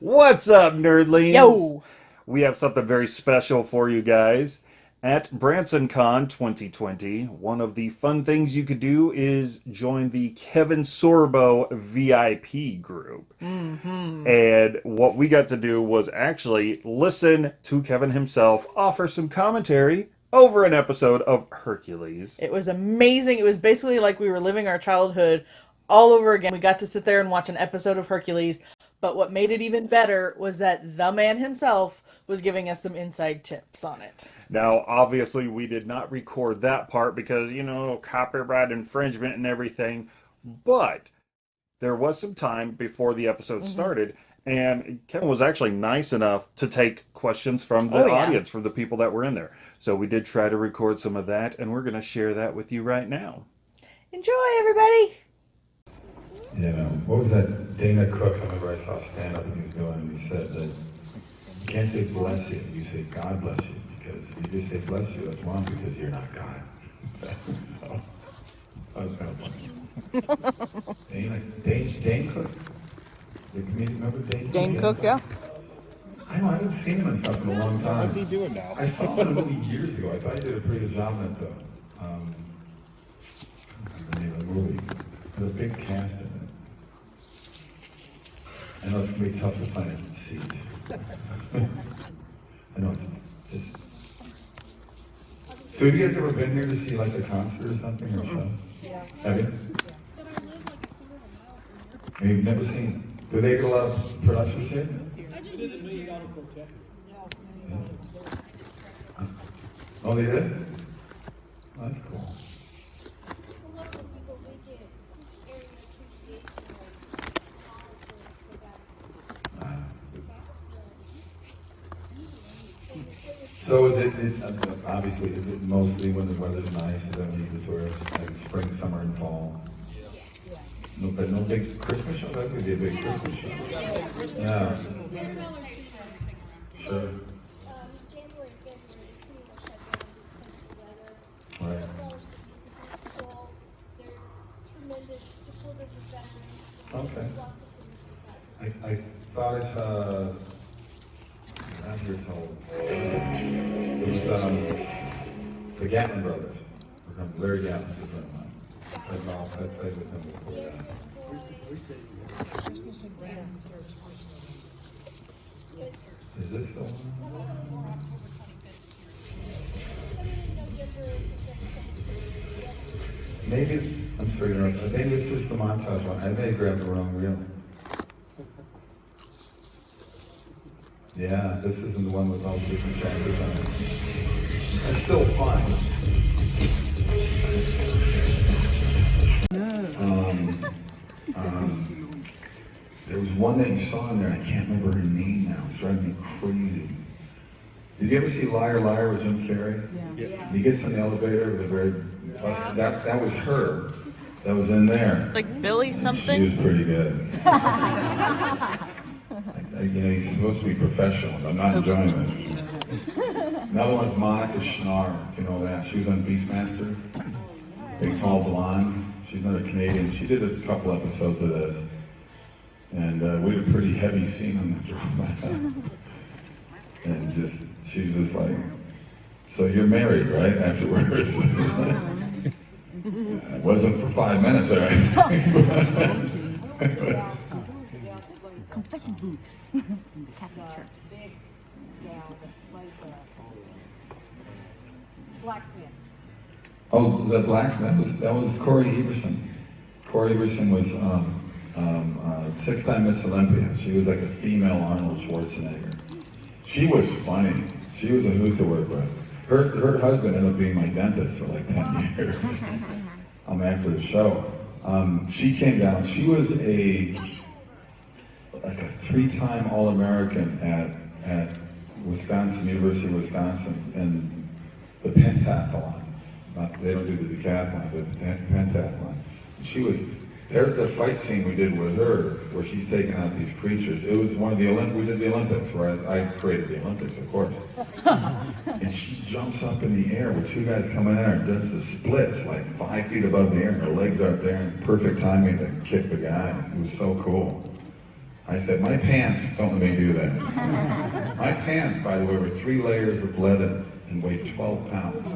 What's up, nerdlings? Yo! We have something very special for you guys. At BransonCon 2020, one of the fun things you could do is join the Kevin Sorbo VIP group. Mm-hmm. And what we got to do was actually listen to Kevin himself offer some commentary over an episode of Hercules. It was amazing. It was basically like we were living our childhood all over again. We got to sit there and watch an episode of Hercules. But what made it even better was that the man himself was giving us some inside tips on it. Now, obviously, we did not record that part because, you know, copyright infringement and everything. But there was some time before the episode Mm-hmm. started, and Kevin was actually nice enough to take questions from the Oh, yeah. audience, from the people that were in there. So we did try to record some of that, and we're going to share that with you right now. Enjoy, everybody! You know, what was that Dana Cook? I remember I saw stand up and he was doing, and he said that you can't say bless you, you say God bless you. Because if you just say bless you, that's wrong because you're not God. so, so that was kind of funny. Dana, Dane, Dane Cook? The comedian, remember Dane Dane Cook, yeah. I know, I haven't seen him and stuff in a long time. What's he doing now? I saw him in a movie years ago. I thought he did a pretty good job in it, though. Um, I don't remember the name of the movie. Had a big cast in it. I know it's gonna be tough to find a seat. I know it's just. So have you guys ever been here to see like a concert or something or a show? Yeah. Have you? And You've never seen? Do they get a lot of productions here? Oh, they did? Oh, that's cool. So is it, it uh, obviously, is it mostly when the weather's nice, is that when you get tourists, like spring, summer, and fall? Yeah. No, but no big Christmas show? That could be a big Christmas show. Yeah, sure. Right. Okay. I, I thought I saw, I'm here told, it was um, the Gatlin brothers. Larry Gatlin's a friend of mine. I played golf, I played with him before that. Is this the one? Maybe, I'm sorry, maybe this is the montage one. I may have grabbed the wrong reel. Yeah, this isn't the one with all the different chapters on it. It's still fun. Um, um, there was one that you saw in there, I can't remember her name now. It's driving me crazy. Did you ever see Liar Liar with Jim Carrey? Yeah. He gets in the elevator with a very busted, that, that was her. That was in there. Like Billy something? She was pretty good. I- you know, he's supposed to be professional, but I'm not enjoying this. Another one's Monika Schnarre, if you know that. She was on Beastmaster. Big, tall blonde. She's another Canadian. She did a couple episodes of this. And uh, we had a pretty heavy scene on the drama. and just, she's just like, so you're married, right? Afterwards. "Yeah, it wasn't for five minutes, all right? It confession booth in the Catholic Church. big gal that played the blacksmith. Oh, the blacksmith that was that was Cory Everson. Cory Everson was um, um, uh, six-time Miss Olympia. She was like a female Arnold Schwarzenegger. She was funny. She was a hoot to work with. Her her husband ended up being my dentist for like ten years. um, after the show, um, she came down. She was a like a three-time All-American at at Wisconsin University of Wisconsin in the pentathlon. Not, they don't do the decathlon, but the pen- pentathlon. She was. There's a fight scene we did with her where she's taking out these creatures. It was one of the Olymp. We did the Olympics, where I, I created the Olympics, of course. and she jumps up in the air with two guys coming at her and does the splits like five feet above the air, and her legs are up there in perfect timing to kick the guys. It was so cool. I said, my pants don't let me do that. So, my pants, by the way, were three layers of leather and weighed 12 pounds.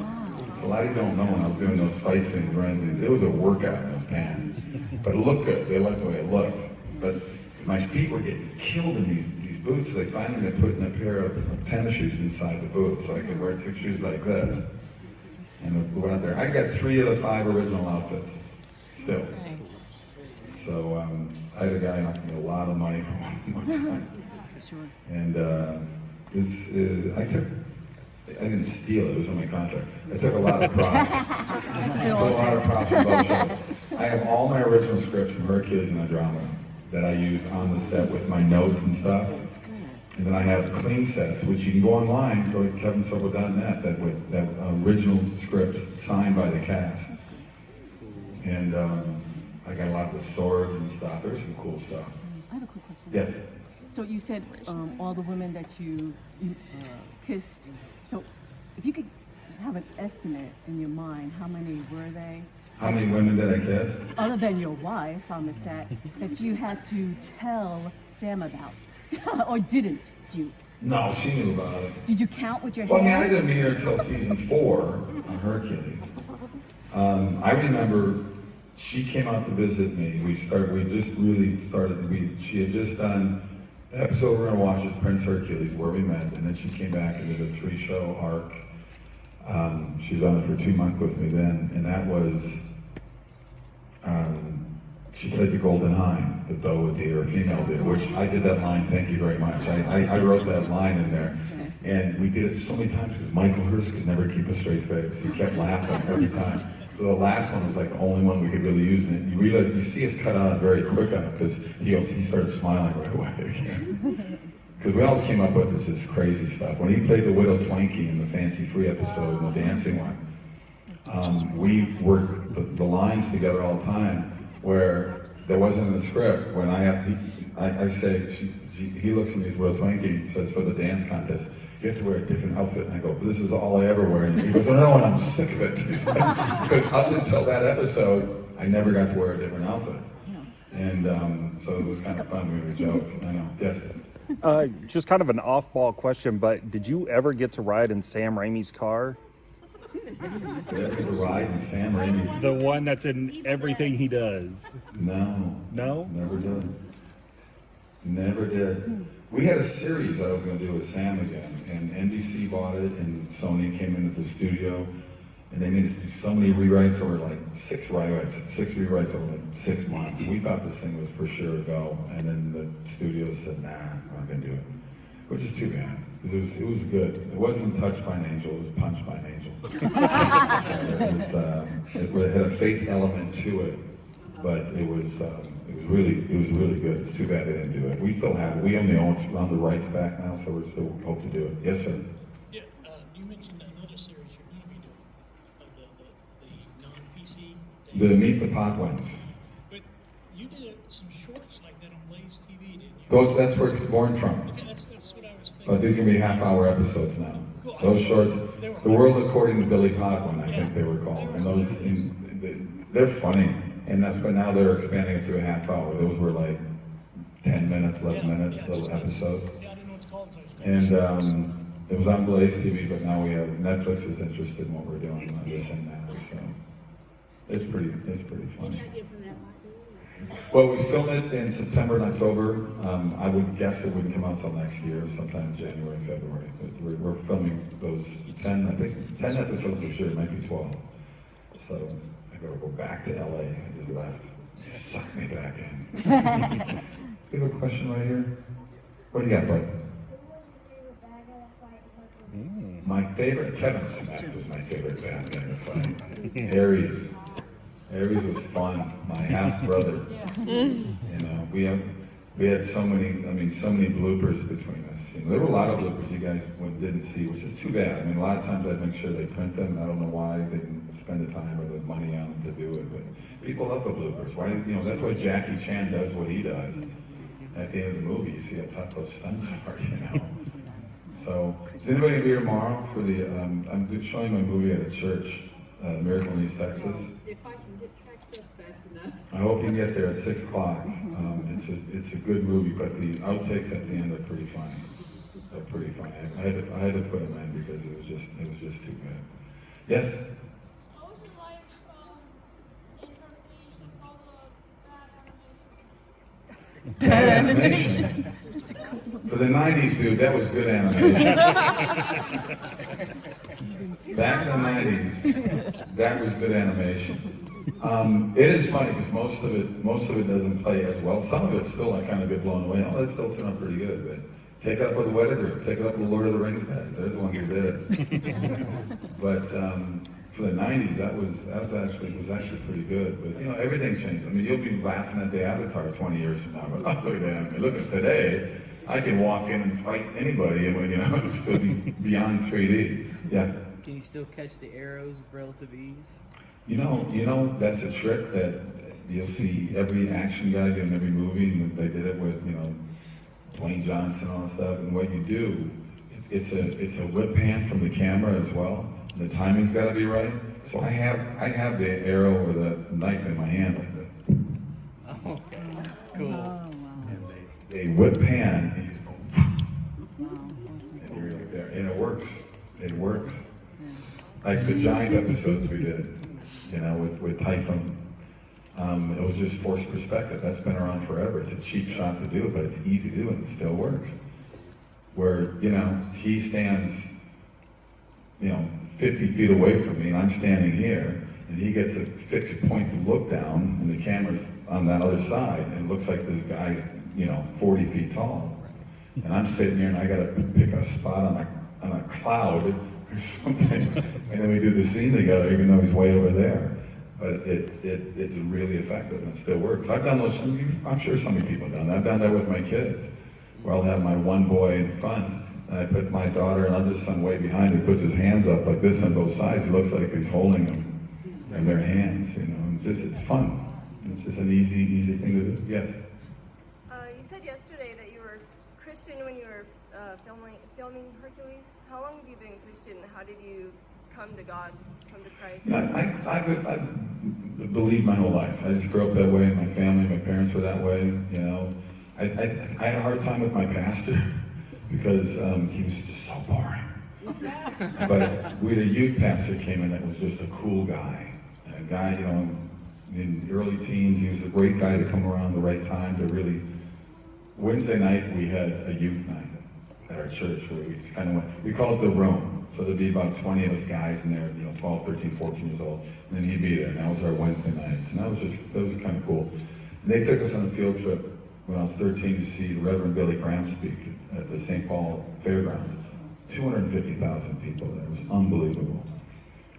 So a lot of you don't know when I was doing those fight scenes, Wednesdays, it was a workout in those pants. But it looked good. They liked the way it looked. But my feet were getting killed in these, these boots. So they finally put in a pair of, of tennis shoes inside the boots so I could wear two shoes like this. And we went out there. I got three of the five original outfits still. So um, I had a guy offer me a lot of money for one, one time. And uh, this, uh, I took, I didn't steal it, it was in my contract. I took a lot of props. I took a lot of props from both shows. I have all my original scripts from Hercules and Andromeda that I use on the set with my notes and stuff. And then I have clean sets, which you can go online, go to kevinsorbo.net, that with that original scripts signed by the cast. And um, I got a lot of the swords and stuff. There's some cool stuff. I have a quick question. Yes. So you said um, all the women that you, you uh, kissed. So if you could have an estimate in your mind, how many were they? How many women did I kiss? Other than your wife on the set, that you had to tell Sam about, or didn't you? No, she knew about it. Did you count with your Well, I mean, I didn't meet her until season four on Hercules. Um, I remember she came out to visit me. We started. We just really started. We she had just done the episode we're gonna watch is Prince Hercules, where we met, and then she came back and did a three-show arc. Um, she was on it for two months with me then, and that was. Um, she played the Golden Hind, the doe, a deer, a female deer, which I did that line. Thank you very much. I, I, I wrote that line in there, and we did it so many times because Michael Hurst could never keep a straight face. He kept laughing every time. So the last one was like the only one we could really use, and you realize you see us cut on it very quick on it because he he started smiling right away. Because we always came up with this just crazy stuff. When he played the Widow Twanky in the Fancy Free episode, and the dancing one, um, we worked the, the lines together all the time where there wasn't in the script. When I he, I, I say, she, she, he looks at me as Will Twanky and says, for the dance contest, you have to wear a different outfit. And I go, but this is all I ever wear. And he goes, no, and I'm sick of it. Because up until that episode, I never got to wear a different outfit. And um, so it was kind of fun. We would joke. I know. Yes. Uh, just kind of an off-ball question, but did you ever get to ride in Sam Raimi's car? Did I get to ride in Sam Raimi's? The one that's in everything he does. No. No? Never did. Never did. We had a series I was going to do with Sam again, and NBC bought it, and Sony came in as a studio, and they made us do so many rewrites over like six rewrites, six rewrites over like six months. We thought this thing was for sure a go, and then the studio said, "Nah, we're not going to do it," which is too bad because it was it was good. It wasn't touched by an angel; it was punched by an angel. so it was uh, it had a fake element to it, but it was. Um, it was really, it was really good. It's too bad they didn't do it. We still have it. We own the own, own the rights back now, so we still hope to do it. Yes, sir. Yeah, uh, you mentioned another series you're going to be doing, uh, the, the, the non-PC. The Meet the Podwins. But you did some shorts like that on Blaze TV, didn't you? Those, that's where it's born from. Okay, that's, that's what I was thinking. But these are gonna be half-hour episodes now. Those shorts, The World According to Billy Podwin, I think they were called, and those, in, they're funny. And that's, but now they're expanding it to a half hour. Those were like ten minutes, eleven minute little episodes. Yeah, I didn't know what to call it. so I was And um, it was on Blaze TV, but now we have Netflix is interested in what we're doing on this and that. So it's pretty, it's pretty funny. Well, we filmed it in September and October. Um, I would guess it wouldn't come out till next year, sometime January, February. But we're, we're filming those ten, I think, ten episodes for sure, it might be twelve. So I gotta go back to LA. I just left. Suck me back in. you have a question right here? What do you got, bud? My favorite, Kevin Smith was my favorite bad guy to fight. Ares. Ares was fun. My half brother. You know, we have we had so many. I mean, so many bloopers between us. You know, there were a lot of bloopers you guys didn't see, which is too bad. I mean, a lot of times I'd make sure they print them. I don't know why they didn't spend the time or the money on them to do it, but people love the bloopers. Why? You know, that's why Jackie Chan does what he does. At the end of the movie, you see how tough those stunts are. You know. So, is anybody here tomorrow for the? Um, I'm showing my movie at a church, uh, Miracle in East Texas. If I can get tracked up fast enough. I hope you can get there at six o'clock. It's a it's a good movie, but the outtakes at the end are pretty funny. They're pretty funny. I, had to, I had to put them in because it was just it was just too good. Yes. What was your life in Hercules with all the bad animation? Bad animation. For the '90s, dude, that was good animation. Back in the '90s, that was good animation. Um, it is funny because most of it, most of it doesn't play as well. Some of it still, I kind of get blown away. Oh, that still turned out pretty good. But take it up with the Weta Group. Take it up with the Lord of the Rings guys. They're the ones who did it. but um, for the '90s, that was that was actually was actually pretty good. But you know, everything changed. I mean, you'll be laughing at the Avatar 20 years from now. But oh, look at that. I mean, look at today. I can walk in and fight anybody, and you know, it's still be beyond 3D. Yeah. Can you still catch the arrows with relative ease? You know, you know, that's a trick that you'll see every action guy do in every movie, and they did it with, you know, Dwayne Johnson and all that stuff. And what you do, it's a it's a whip pan from the camera as well. And the timing's got to be right. So I have I have the arrow or the knife in my hand like that. Oh, okay. Cool. Wow. And they, they whip pan and you just go, and you're like there, and it works. It works. Like the giant episodes we did, you know, with, with Typhon. Um, it was just forced perspective. That's been around forever. It's a cheap shot to do, but it's easy to do and it still works. Where, you know, he stands, you know, 50 feet away from me and I'm standing here and he gets a fixed point to look down and the camera's on that other side and it looks like this guy's, you know, 40 feet tall. And I'm sitting here and I gotta pick a spot on a, on a cloud or something. And then we do the scene together, even though he's way over there. But it, it, it's really effective and it still works. I've done I'm sure some of you people have done that. I've done that with my kids, where I'll have my one boy in front and I put my daughter and other son way behind. He puts his hands up like this on both sides. He looks like he's holding them in their hands, you know. It's just, it's fun. It's just an easy, easy thing to do. Yes? Uh, you said yesterday that you were Christian when you were uh, filming filming Hercules. How long have you been Christian? How did you come to God, come to Christ? Yeah, I, I, I, I believed my whole life. I just grew up that way. My family, my parents were that way. You know, I, I, I had a hard time with my pastor because um, he was just so boring. but we had a youth pastor came in that was just a cool guy. A guy, you know, in early teens, he was a great guy to come around the right time to really. Wednesday night we had a youth night at our church where we just kind of went. We call it the room. So there'd be about 20 of us guys in there, you know, 12, 13, 14 years old, and then he'd be there. And that was our Wednesday nights, and that was just that was kind of cool. And they took us on a field trip when I was 13 to see Reverend Billy Graham speak at the St. Paul Fairgrounds. 250,000 people there. It was unbelievable.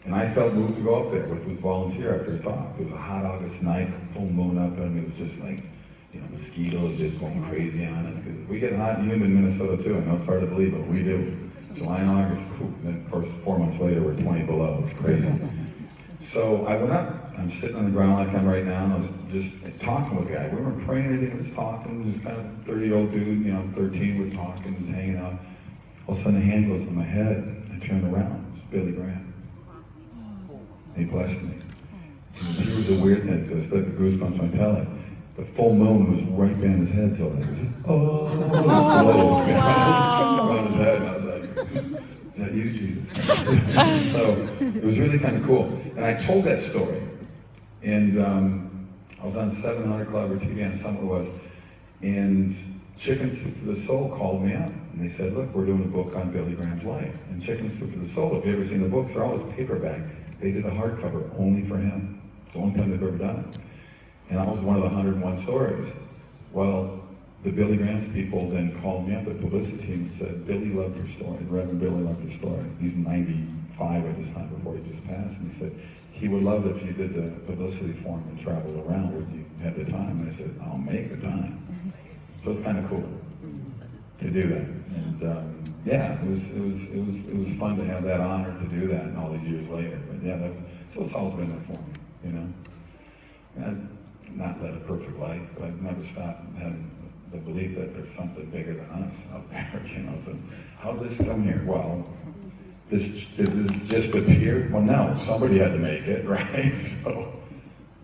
And I felt moved to go up there with his volunteer after he talked. It was a hot August night, full moon up, and it was just like, you know, mosquitoes just going crazy on us because we get hot and humid in Minnesota too. I know it's hard to believe, but we do. July and August, whew, then of course, four months later, we're 20 below. It's crazy. So I went up. I'm sitting on the ground like I'm right now, and I was just talking with the guy. We weren't praying anything. We was talking. Just kind of 30 year old dude, you know, 13. We're talking, just hanging out. All of a sudden, a hand goes on my head. I turn around. It's Billy Graham. He blessed me. And was a weird thing, because I still got goosebumps when I tell it. The full moon was right behind his head, so it was, like, oh, it was glowing around his head. And I was like, is that you, Jesus? so it was really kind of cool. And I told that story. And um, I was on 700 Club or TV on Summer was. And Chicken Soup for the Soul called me up. And they said, look, we're doing a book on Billy Graham's life. And Chicken Soup for the Soul, if you've ever seen the books, they're always paperback. They did a hardcover only for him. It's the only time they've ever done it. And that was one of the 101 stories. Well, the Billy Graham's people then called me up, the publicity team, and said, Billy loved your story. Reverend Billy loved your story. He's 95 at this time before he just passed. And he said, he would love it if you did the publicity for him and traveled around. Would you have the time? And I said, I'll make the time. So it's kind of cool to do that. And um, yeah, it was, it, was, it, was, it was fun to have that honor to do that all these years later. But yeah, that was, so it's always been there for me, you know? And not led a perfect life, but I've never stopped having the belief that there's something bigger than us out there, you know? So how did this come here? Well, this, did this just appear? Well, no, somebody had to make it, right? So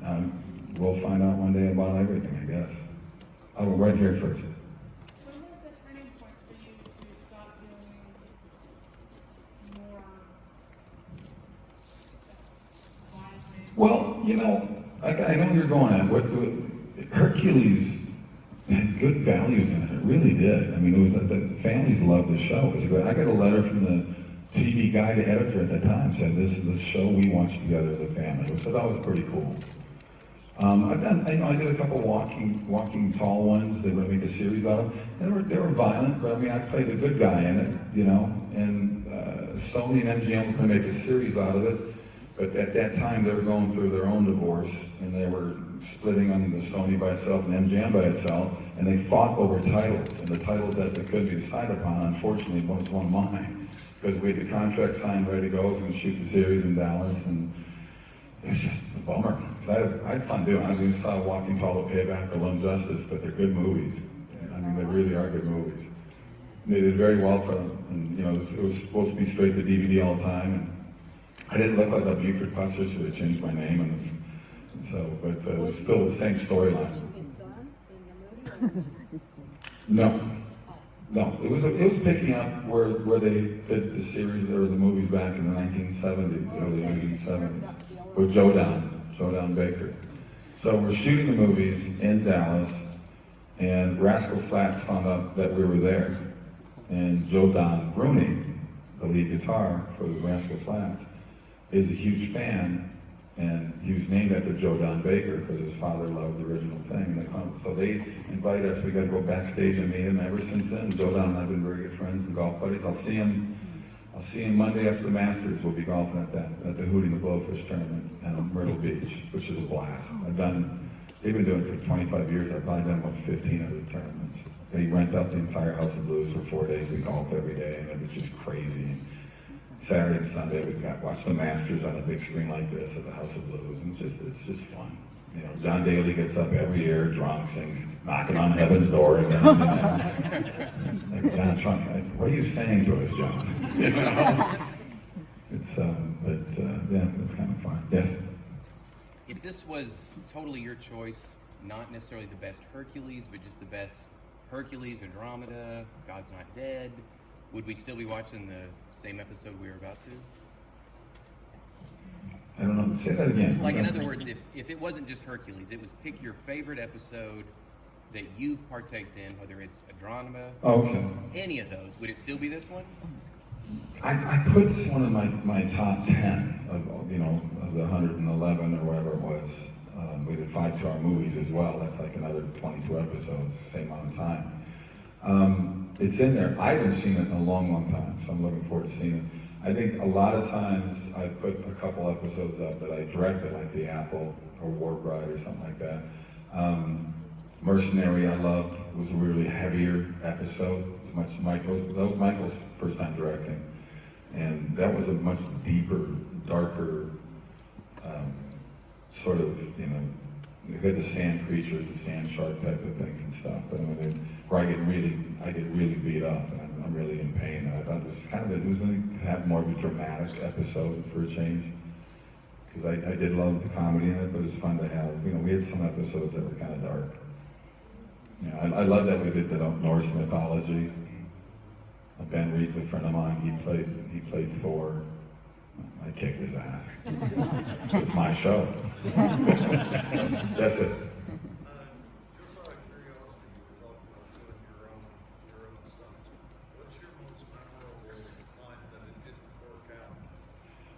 um, we'll find out one day about everything, I guess. Oh, right here first. Well, you know, I, I know you're going at what the, Hercules had good values in it. It really did. I mean, it was the, families loved the show. I got a letter from the TV guy, the editor at the time, said this is the show we watched together as a family, I thought was pretty cool. Um, I've done, I, know, I did a couple walking, walking tall ones. They were make a series out of. They were, they were violent, but I mean, I played a good guy in it, you know. And uh, Sony and MGM were gonna make a series out of it, but at that time they were going through their own divorce, and they were splitting on the Sony by itself and MGM by itself, and they fought over titles. And the titles that they couldn't be decided upon, unfortunately, was one of mine, because we had the contract signed, ready to go. I was gonna shoot the series in Dallas, and it was just a bummer. Because I, I had fun doing it. I mean, saw Walking Tall, The Payback, or Lone Justice, but they're good movies. I mean, they really are good movies. They did very well for them. And, you know, it was, it was supposed to be straight to DVD all the time. And I didn't look like a Buford Pusser, so they changed my name. And, it's, and so, but uh, it was still the same storyline. No. No, it was it was picking up where, where they did the series or the movies back in the 1970s, early 1970s, with Joe Don, Joe Don Baker. So we're shooting the movies in Dallas, and Rascal Flatts found out that we were there, and Joe Don Rooney, the lead guitar for the Rascal Flatts, is a huge fan, and he was named after Joe Don Baker because his father loved the original thing. So they invite us. We got to go backstage and meet him. Ever since then, Joe Don and I've been very good friends and golf buddies. I'll see him. I'll see him Monday after the Masters. We'll be golfing at that at the Hootie the Blowfish tournament in Myrtle Beach, which is a blast. I've done. They've been doing it for 25 years. I've probably done about 15 of the tournaments. They rent out the entire House of Blues for four days. We golf every day, and it was just crazy. Saturday and Sunday, we got watch the Masters on a big screen like this at the House of Blues, and it's just it's just fun. You know, John Daly gets up every year, drunk, sings "Knocking on Heaven's Door" again. You know? like John Trump, like, what are you saying to us, John? you know, it's um, but uh, yeah, it's kind of fun. Yes. If this was totally your choice, not necessarily the best Hercules, but just the best Hercules, Andromeda, God's Not Dead, would we still be watching the same episode we were about to? I don't know. Say that again. Like, in other words, if, if it wasn't just Hercules, it was pick your favorite episode that you've partaked in, whether it's Andromeda, Okay. any of those, would it still be this one? I, I put this one in my, my top 10 of, you know, of the 111 or whatever it was. Um, we did five two hour movies as well. That's like another 22 episodes, same amount of time. Um, it's in there. I haven't seen it in a long, long time, so I'm looking forward to seeing it. I think a lot of times I put a couple episodes up that I directed, like The Apple or War Bride or something like that. Um, Mercenary, I loved, was a really heavier episode. It was much Michael's. That was Michael's first time directing, and that was a much deeper, darker, um, sort of you know. Had the sand creatures, the sand shark type of things and stuff, but I where I get really, I get really beat up, and I'm, I'm really in pain. And I thought this was kind of, it was going to have more of a dramatic episode for a change because I, I did love the comedy in it, but it's fun to have. You know, we had some episodes that were kind of dark. I, I love that we did the Norse mythology. Uh, Ben Reed's a friend of mine. He played he played Thor. I kicked his ass. it's my show. so, that's it.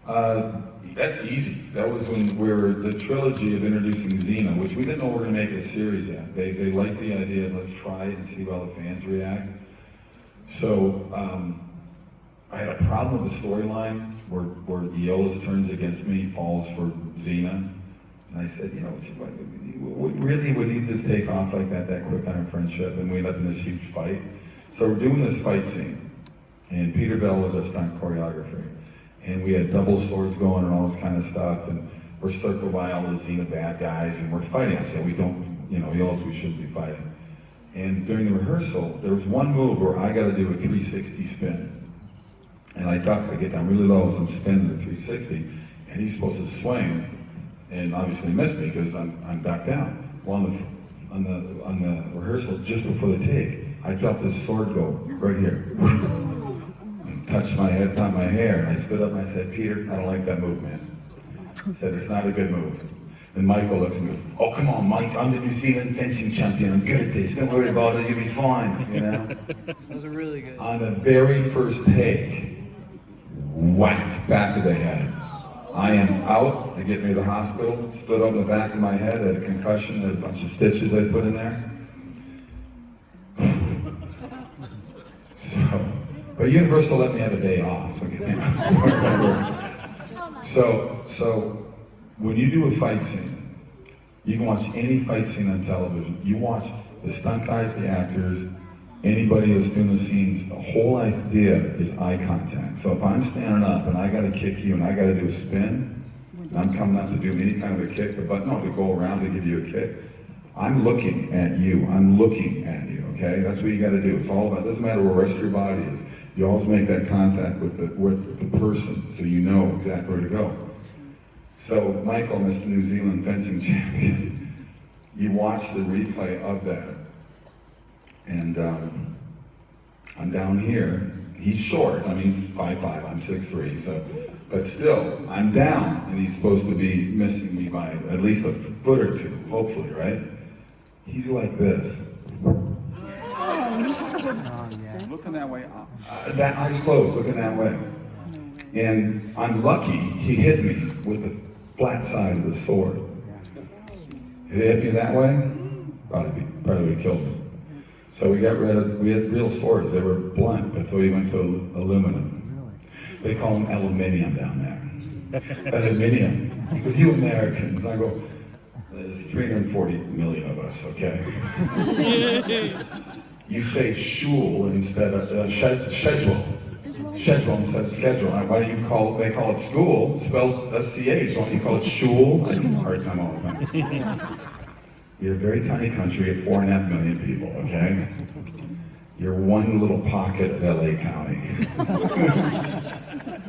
Uh, that's easy. That was when we were the trilogy of introducing Xena, which we didn't know we were going to make a series yet. They, they liked the idea, let's try it and see how the fans react. So um, I had a problem with the storyline where, where Iolaus turns against me, falls for Xena. And I said, you know, really, would he just take off like that, that quick on our friendship? And we end up in this huge fight. So we're doing this fight scene, and Peter Bell was our stunt choreographer and we had double swords going and all this kind of stuff, and we're circled by all the Xena bad guys, and we're fighting. I said, we don't, you know, else we shouldn't be fighting. And during the rehearsal, there was one move where I got to do a 360 spin. And I duck, I get down really low as I'm spinning the 360, and he's supposed to swing, and obviously missed me because I'm, I'm ducked down. Well, on the on the on the rehearsal just before the take, I felt this sword go right here. And touched my head, touched my hair, and I stood up and I said, Peter, I don't like that move, man. I said, it's not a good move. And Michael looks and goes, oh, come on, Mike, I'm the New Zealand fencing champion. I'm good at this. Don't worry about it. You'll be fine, you know? Those are really good. On the very first take, whack, back of the head. I am out. They get me to the hospital. Split open the back of my head. I had a concussion. Had a bunch of stitches I put in there. so, but Universal let me have a day off. So, so when you do a fight scene, you can watch any fight scene on television. You watch the stunt guys, the actors, anybody who's doing the scenes. The whole idea is eye contact. So if I'm standing up and I got to kick you and I got to do a spin, and I'm coming up to do any kind of a kick, but no, to go around to give you a kick. I'm looking at you. I'm looking at you. Okay, that's what you got to do. It's all about. It doesn't matter where the rest of your body is. You always make that contact with the with the person, so you know exactly where to go. So Michael, Mr. New Zealand fencing champion, you watch the replay of that, and um, I'm down here. He's short. I mean, he's five five. I'm six three. So, but still, I'm down, and he's supposed to be missing me by at least a foot or two, hopefully, right? He's like this. Looking that way up. Uh, that eyes closed, looking that way. And I'm lucky he hit me with the flat side of the sword. If it hit me that way, probably, probably would have killed me. So we got rid of, we had real swords, they were blunt, but so we went to aluminum. They call them aluminium down there. aluminium. You Americans, I go, there's 340 million of us, okay? you say shul instead of uh, sched- schedule. Schedule instead of schedule. Why do you call they call it school, spelled S-C-H. Why don't you call it shul? I give them a hard time all the time. You're a very tiny country of four and a half million people, okay? You're one little pocket of LA County.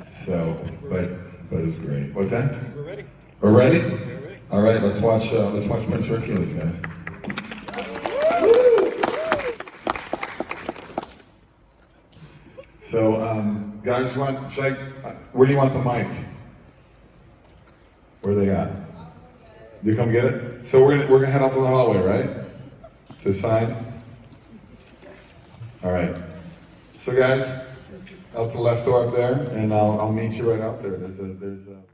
so, but but it was great. What's that? We're ready. We're ready? All right, let's watch uh, let's watch Prince Hercules, guys. So, um, guys, want should I, uh, where do you want the mic? Where they at? You come get it. So we're gonna we're gonna head out to the hallway, right? To sign. All right. So, guys, out to the left door up there, and I'll I'll meet you right out there. There's a there's a.